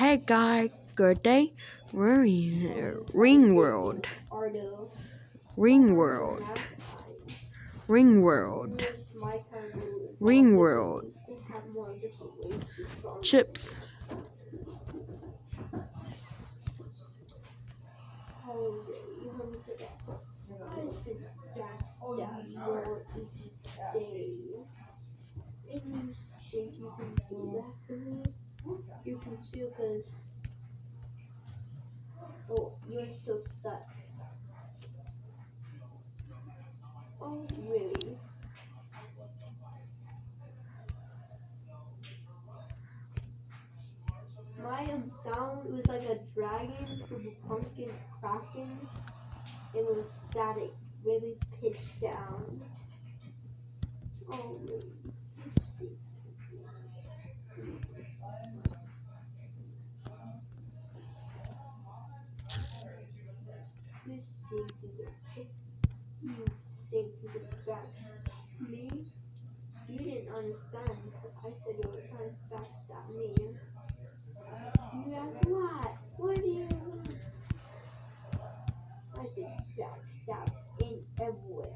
Hey guy, good day. We're in Ring World. Ring World. Ring World. Ring World. Chips. You can too, because. Oh, you're so stuck. Oh, really? My sound was like a dragon a pumpkin cracking. It was static, really pitched down. Oh, really? You sing to the backstab me. You didn't understand because I said you were trying to backstab me. You asked what? What do you want? I said backstab in everywhere.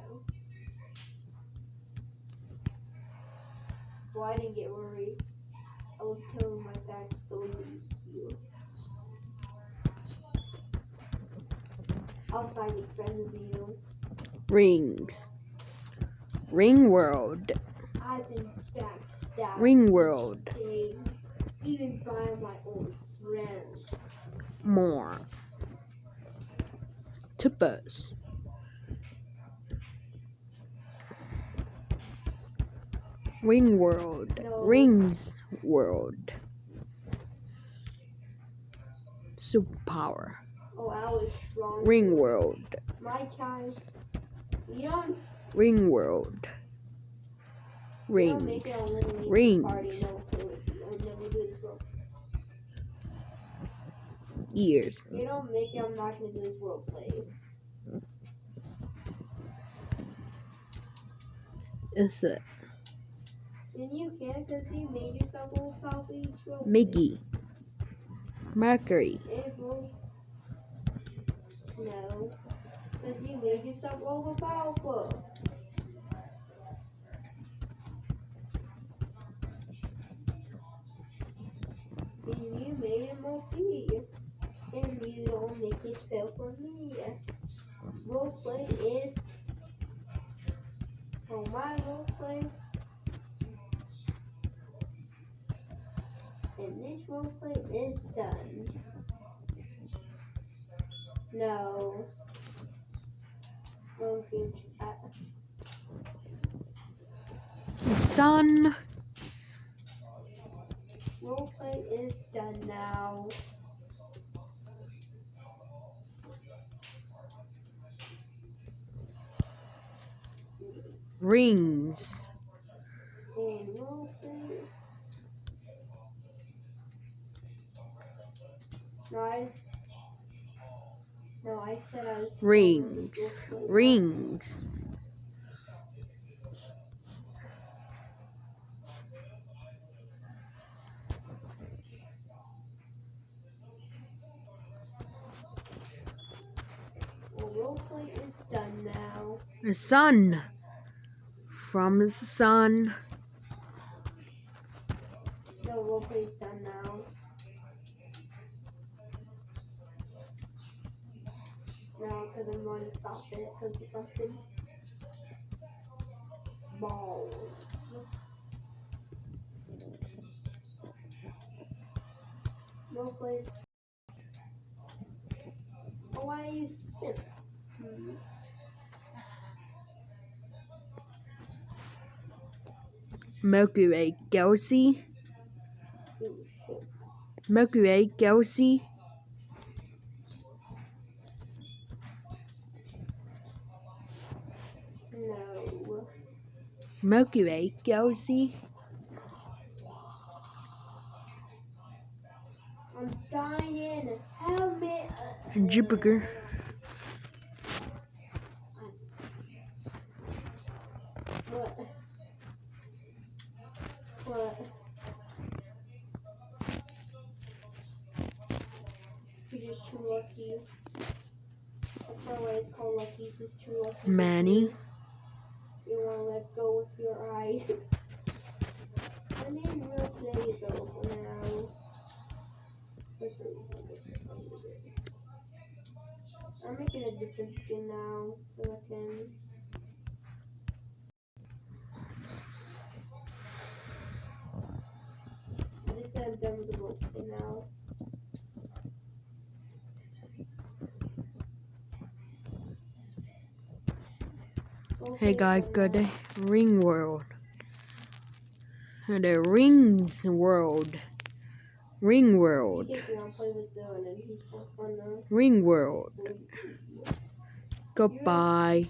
Well, I didn't get worried. I was finding friends with you. Rings. Ring World. I've been backstabbed. Ring World. Day, even by my own friends. More. Tippers. Ring World. No. Rings World. Superpower. Oh, I was strong. Ring World. My kind. You don't, Ring World. you don't make Rings. Rings. party. No, play with you. I would never do this role. Ears. You don't make it. I'm not gonna do this role play. Is it And you can, cause you made yourself role. Miggy? Mercury. No, cause you made yourself overpowerful. And you made it more fair. And you don't make it fair for me. Roleplay is. For my roleplay. And this roleplay is done. No. Uh, Sun. roleplay is done now. Rings. Roleplay. No, I. Said I was. Rings. Rings. Well, roleplay is done now. The sun. From the sun. No, roleplay is done now. Because I'm going to stop it because it's something. Balls. Roleplay is. Oh, why you sick? Hmm. Way Galaxy. Way Galaxy. No. Milky Way Galaxy. I'm dying. Help me. Jupiter. What? What? You're just too lucky. That's why it's called lucky. It's just too lucky. Manny. Let go with your eyes. My name real play is over now. For some reason, I'm making a different skin now so I can. I said I'm done with the skin now. Hey guys, good day. Ring World. The Rings World. Ring World. Ring World. Goodbye.